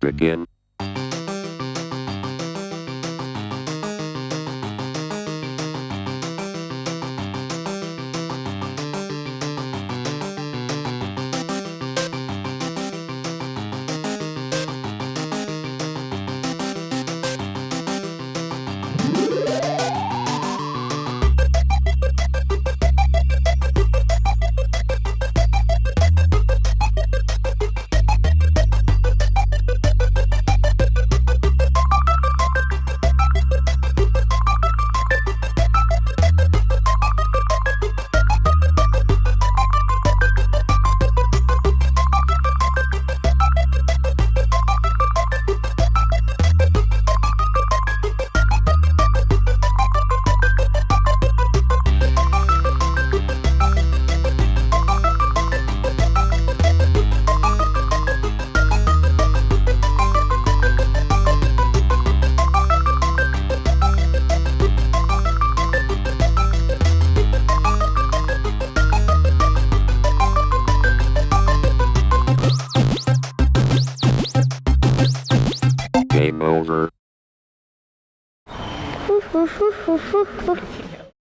Begin. Game over.